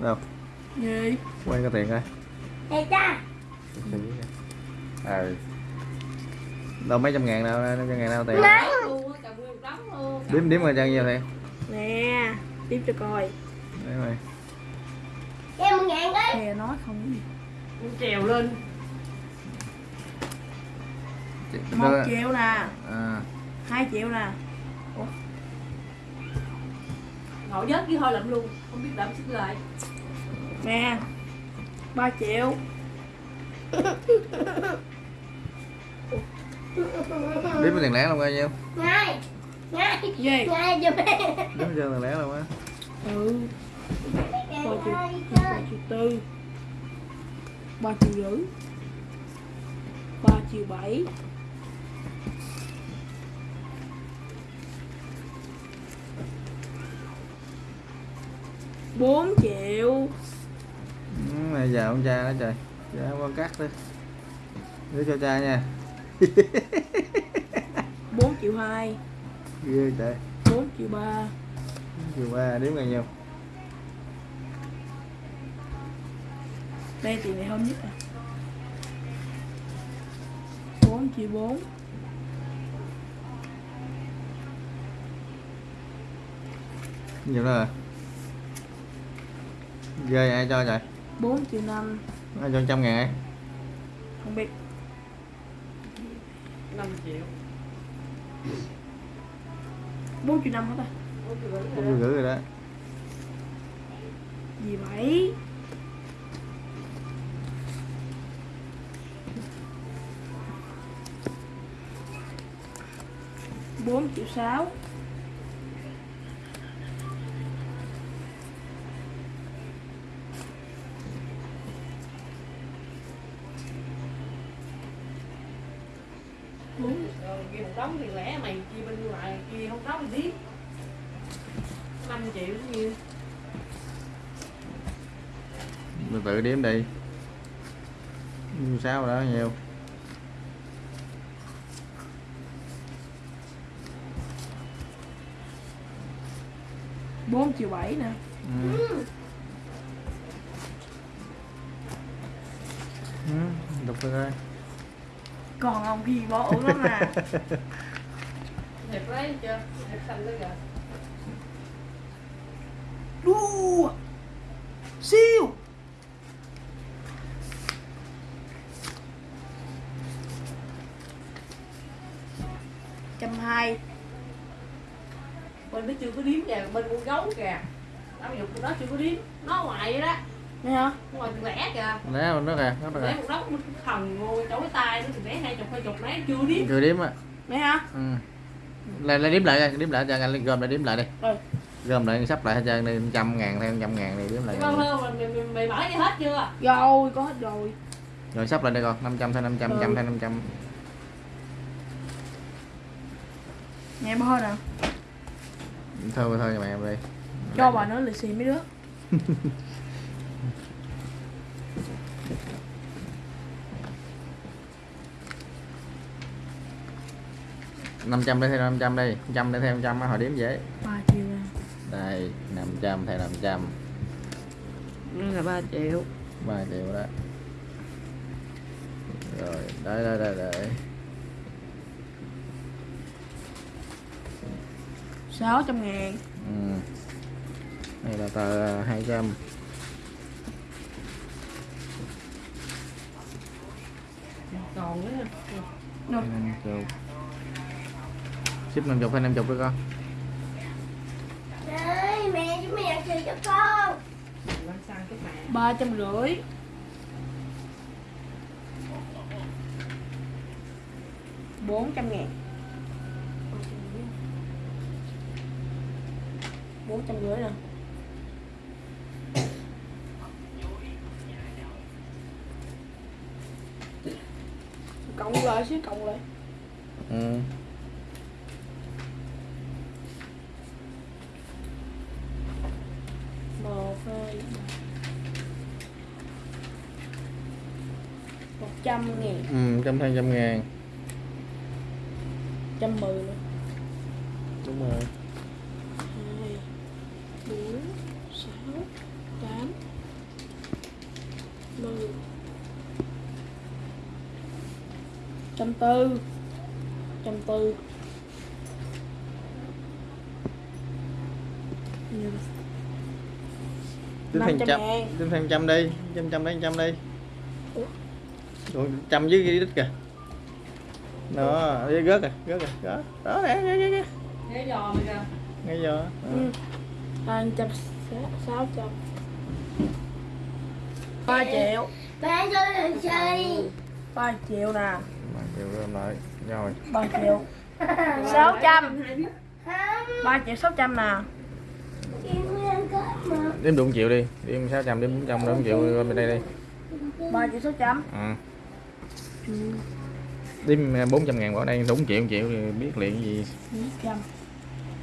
đâu? Gì? Quay cái tiền coi. Nè cha? À. Đâu mấy trăm ngàn đâu mấy trăm ngàn đâu tiền? Nè luôn á cầm nguyên một đống luôn đếm đếm coi cho nhiêu tiền. Nè tiếp cho coi. Đấy mày Em một ngàn đi. Hè nói không trèo lên. Một triệu nè. À, hai triệu nè. Ngồi vớt với thôi lụm luôn. Không biết đậm xin lại nè ba triệu. Đếm cái tiền lẻ luôn coi nhiêu? Ngay Ngay gì? Ngay giùm em đếm tiền lẻ luôn á. Ừ. Ba triệu ba triệu tư. Ba triệu rưỡi. Ba triệu bảy. Bốn triệu này giờ ông cha đó trời. Giờ con cắt đi. Để cho cha nha. 4 triệu 2 ghê trời. 4 triệu 3 4 triệu 3 đếm ngày nhiều. đây tiền này hôm nhất à. 4 triệu 4 nhiều đó rồi ghê ai cho vậy 4 triệu 5 Nó cho 100 ngàn Không biết. 5 triệu. 4 triệu 5 hết ta? 4 triệu rưỡi rồi đó. Gì vậy? Bốn triệu sáu. Kia một đống tiền lẻ mày chia bên ngoài kia không đóng thì tiếp 5 triệu cũng nhiêu mình tự đếm đi. Nhiêu sáu đó nhiều. Bốn triệu bảy nè. Ừ. Ừ, đọc thử coi còn ông gì bỏ ổn lắm à đẹp đấy chưa? Đẹp xanh đó kìa. Đua. Siêu. Trăm hai. Bên nó chưa có điếm kìa bên con gấu kìa. Tao dục nó chưa có điếm. Nó ngoài vậy đó nghe hả? Ngoài tiền lẻ kìa. Mình nó kìa nó lẻ kìa một mình thần ngồi chỗ cái tay nó chục hai chục lẻ chưa điếm. Cười đếm á. Nghe hả? Ừ. lại lại đếm lại coi, đếm lại cho anh gom lại đếm lại đi. Rồi gom lại sắp lại hết trơn đi trăm ngàn thêm trăm ngàn đi đếm lại Vâng không mày, mày, mày mở đi hết chưa? Rồi có hết rồi. rồi. Sắp lại đây con 500 thêm 500 Ừ. trăm thêm 500 nghe bơ nè thôi thôi mẹ em đi. Cho bà nó lì xì mấy đứa năm trăm đây thêm 500 đi trăm đây thêm trăm hồi đếm dễ. Ba triệu nè đây 500 thêm 500 đây là ba triệu. 3 triệu đó. Rồi đây đây đây đây. Sáu trăm ngàn. Ừ. đây là tờ 200 còn nữa. Đâu? 50 ship 50 hay 50 đó con? Đấy mẹ chúng mày ăn trừ cho con. Lên sang cái mẹ ba trăm rưỡi. Bốn trăm ngàn. Bốn trăm rưỡi nè cộng lại xíu cộng lại. Ừ. một hai ba. một trăm ngàn. Ừ trăm thêm trăm ngàn. trăm mười nữa. Đúng rồi. Hai bốn sáu tám mười. Trăm tư. Trăm tư. Tính 500 trăm tính thêm trăm đi trăm trăm đấy trăm đi Ủa, trăm dưới cái đít kìa. Đó rớt rồi rớt rồi đó đó nè nè nè nè. Nghe giò mày kìa. Ngay giờ Ừ. trăm sáu trăm ba triệu. Ba cho lần chơi ba triệu nè. Mà chịu làm lại. Rồi. Ba triệu. Sáu trăm không. Ba triệu sáu trăm nè. Em đếm đủ một triệu đi. Đếm sáu trăm đếm bốn trăm đếm một triệu lên bên đây đi. Ba triệu sáu trăm ừ. Ừ. Đêm 400 ngàn bỏ đây đúng triệu triệu thì biết liền gì. 400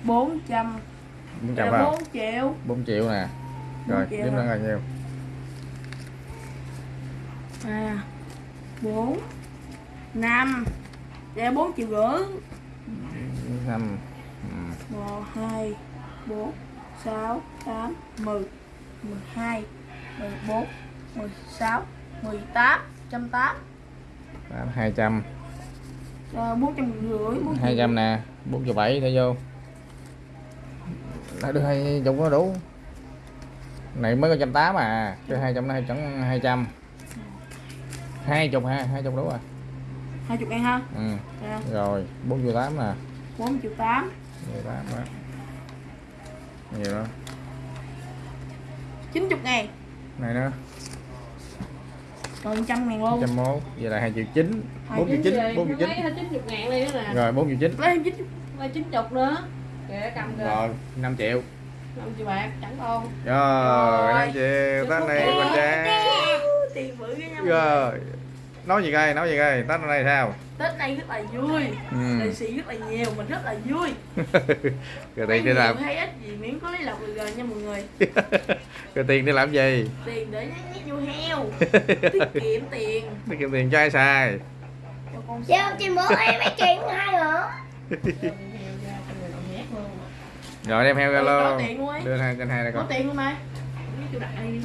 400 400 phải 4 triệu. 4 triệu nè. Rồi đếm ra bao nhiêu. 3 4 5 đây 4 triệu rưỡi. 5 1 2 4 6 8 10 12 14 16 18 180 Ờ, bán 200 trăm rưỡi hai trăm nè bốn triệu bảy để vô. Đã được hai chục nó đủ. Này mới có trăm tám à. Chứ hai trăm này chẳng hai trăm. Hai chục ha hai chục đủ rồi hai chục em ha? Ừ. À. rồi bốn triệu tám nè. Bốn triệu tám. Triệu tám đó. Nhiều đó chín chục ngày này nữa còn trăm ngàn luôn. trăm mốt vậy là hai triệu chín. Hai bốn triệu chín bốn triệu chín. Lấy chín chục ngàn đi nữa nè. Rồi bốn triệu chín. Lấy chín Lấy chín chục nữa. Kìa cầm kìa. Rồi năm triệu. Năm triệu bạc chẳng con rồi năm triệu. Tết này quỳnh trang. tiền bự cái nhau rồi nói gì coi nói gì coi tết nay sao? Tết này rất là vui. Ừ. lì xì rất là nhiều mình rất là vui. Rồi tiền đi làm hay ít gì miễn có lấy lọc được rồi nha mọi người rồi tiền đi làm gì? Tiền để nhét vô heo. Tiết kiệm tiền. Tiết kiệm tiền cho ai xài? Cho con chứ chị bố em mấy chuyện hai nữa rồi đem heo ra luôn. có đưa hai kênh hai đây có con tiền không đi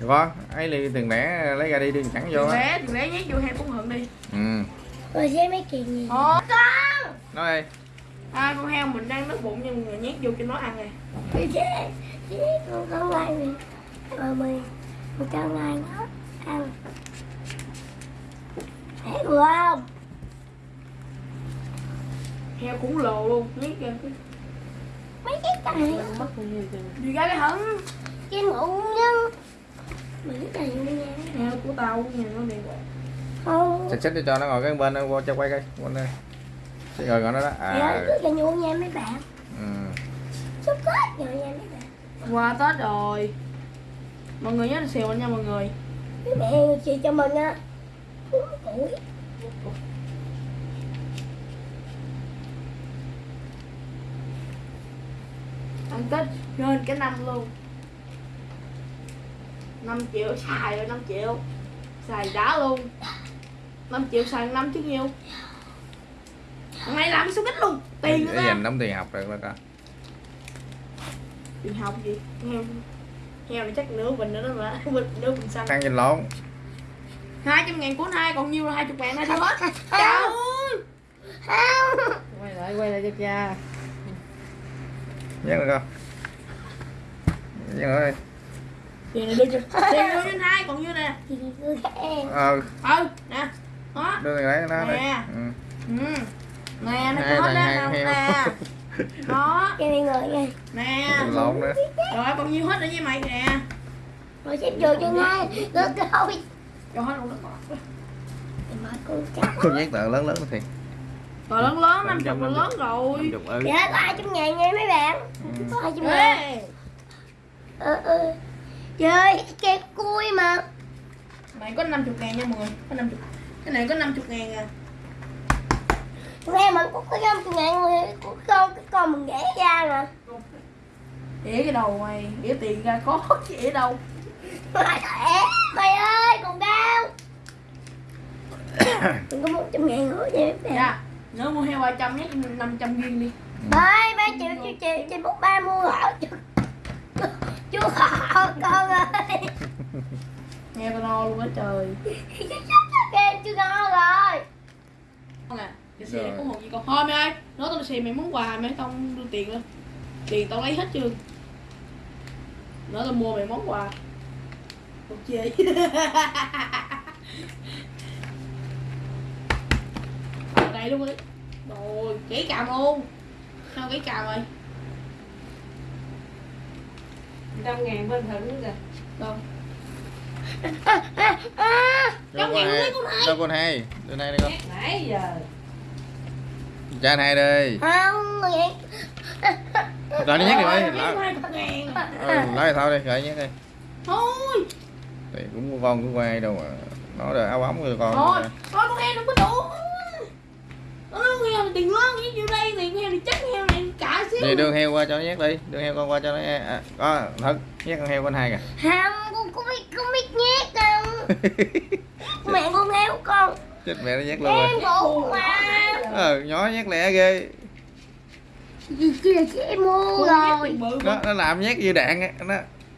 thử có ấy đi tiền lẻ lấy ra đi đừng chẳng vô tiền á. lẻ tiền lẻ nhét vô heo cũng hận đi. Ừ. Rồi xem mấy chuyện gì? Ồ, con nói đi. À, con heo mình đang đói bụng nhưng mà nhét vô cho nó ăn này chị con con lại mình rồi mình mình cho ngay nó. Ăn thấy vừa không? Heo cũng lồ luôn nhét ra cái mấy cái này Mất bao nhiêu tiền đi ra cái hận cái ngủ nhưng mấy cái này nha heo của tao nhà nó đi. Không. Xịt xích đi cho nó ngồi cái bên đó qua cho quay coi quên đây. Rồi gọi nó đó dạ à. Cứ cho nhu nha mấy bạn. Ừ. chúc hết rồi nha qua tết rồi. Mọi người nhớ xèo nha mọi người. Mẹ chị cho mình á. Ăn tết lên cái năm luôn. 5 triệu xài rồi 5 triệu. Xài đá luôn. 5 triệu xài năm chứ nhiêu. Này làm số kích luôn? Tiền nữa dành đóng tiền học được rồi ta tiền học gì? Heo. Heo này chắc nửa bình nữa đó mà. Bình nửa bình xăng. Ăn nhìn lộn. Hai trăm ngàn cuốn hai còn nhiêu là hai chục ngàn hai chưa hết trời ơi. Không Quay lại quay lại cho cha. Nhớ được không nhớ đi tiền này đưa cho tiền đưa cho hai còn nhiêu nè? Ờ ừ. Nè. Đó. Đưa tiền lấy nó Nè. ừ. ừ. Nè nó cho hết heo. nè đó. Cho nên người nha. Nè. Lộn nữa. Rồi còn nhiêu hết rồi với mày nè rồi xếp vô cho ngay cái thôi cho hết luôn đó thì mà con nhét tờ lớn lớn thiệt. Rồi lớn lớn năm chục lớn rồi. ừ. Dạ có hai trăm ngàn nha mấy bạn? Ừ. có hai trăm ngàn ê ờ ờ. Chơi cái cui mà. Mày có 50 ngàn nha mọi người. Có 50 cái này có 50 ngàn à nghe mình cũng có năm trăm ngàn rồi của con cái con mình ghé ra nè ỉa cái đầu mày ỉa tiền ra có chứ ỉa đâu. Mày thẻ mày ơi còn cao mình có một trăm ngàn nữa bạn dạ nếu mua heo 300 nhé 500 viên đi. Ba ba triệu triệu triệu triệu bút ba mua chưa chưa hảo con ơi. Nghe tao no luôn á trời. Game chưa ngon rồi. Con à cái xe có một gì con thôi mày ơi. Nói tao xe mày món quà mày tao không đưa tiền lên. Tiền tao lấy hết chưa? Nói tao mua mày món quà. Ok Ở đây luôn đi. Rồi kỹ cào luôn. Sao kỹ cào rồi trăm ngàn bên thử kìa. Đâu? À, à, à. đâu Trong con nhà hai lấy con hai. đâu con hai đưa này đây con. Nãy giờ cha anh hai đây Không, rồi nó đi Rồi, lấy hai thằng ngàn ừ, lấy thao đi gửi nhắc đi. Thôi. Thì cũng con cũng quay đâu mà. Nó rồi áo ống rồi con. Thôi thôi con heo đừng có đủ. Nó heo tiền lớn nhiêu đây tiền heo thì chắc heo này cả xíu. Thì đưa heo qua cho nó nhắc đi đưa heo con qua cho nó à, có thật nhắc con heo con hai kìa. Không, con không biết, không biết nhét đâu. Mẹ con héo con. Chết mẹ nó nhắc luôn rồi. Em mà ờ nhỏ nhắc lẹ ghê. Kia chị em mua nhát rồi nó mà. nó làm nhát như đạn á nó.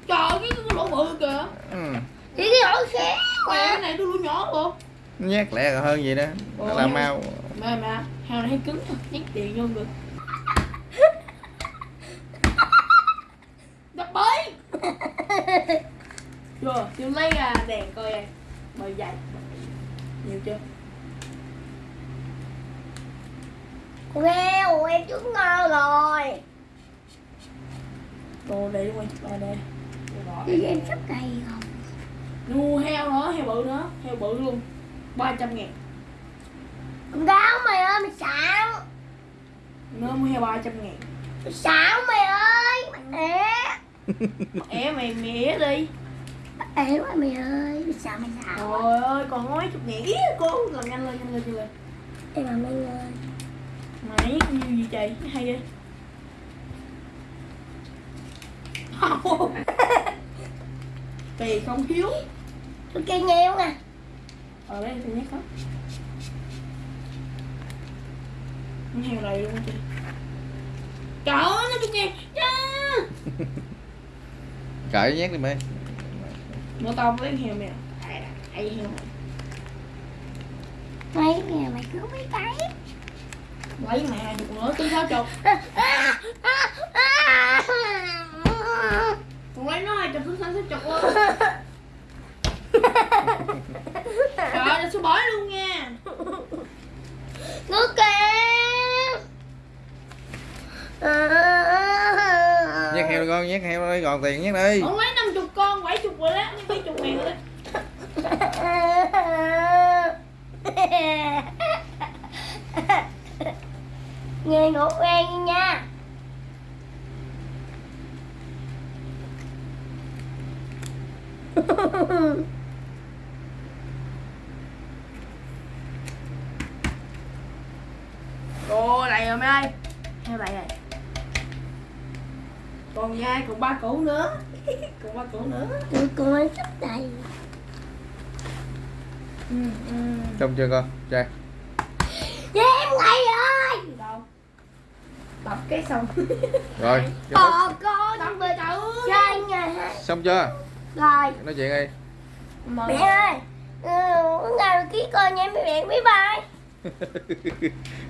Trời cái lỗ bự kìa. Ừ. Cái lỗ xéo Mẹ cái mà này tôi lỗ nhỏ luôn nhát lẹ còn hơn gì đó. Nó làm mau. Mẹ mẹ heo này hay cứng nhét tiền vô được. Đập bới chưa chưa lấy ra đèn coi em bời dày. Nhiều chưa Heo, em trứng ngon rồi. Đồ để quay chụp lại đây. Chị em sắp cây không mua heo nữa heo bự nữa heo bự luôn. 300 ngàn. Con đáo mày ơi, mày xạo. Nữa mua heo 300 ngàn. Mày xạo mày ơi Mày é é mày mẹ đi. Ế quá mày ơi, mày xạo mày xạo. Trời ơi còn mấy chục ngàn ý cô làm nhanh lên nhanh lên nhanh lên. Em làm anh ơi mày như gì trời hay đi tiền không thiếu Tôi kêu nghèo nè ở đây tôi nhắc hết con heo này luôn chị trời ơi nó ngàn cha cởi nhát đi mày. Nó tao lấy heo mèo ai heo mày Mấy nhà mày cứ mấy cái lấy mày hai chục nữa tính sáu chục lấy nó hai chục tính sáu chục luôn. Trời ơi sẽ bói luôn nha. Nước kìa nhát heo đi con nhát heo đi còn tiền nhát đi Ông lấy 50 con, 70 rồi đó, nhưng mấy chục ngàn rồi đó. Nghe ngủ quen nha Ồ, này rồi mấy ơi. Heo này này. Còn nhai, còn ba củ nữa. còn ba củ nữa. Tụi con ăn sắp đầy Ừ, ừ. trông chưa con trai Dạ em đâu? Tập cái xong. rồi. Bò con bịch về chợ. chơi nhà xong chưa? Rồi. Nói chuyện đi. Mẹ ơi. Ừ, Ngày ký con nha mẹ bye bye